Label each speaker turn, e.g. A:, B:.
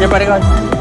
A: Ya para.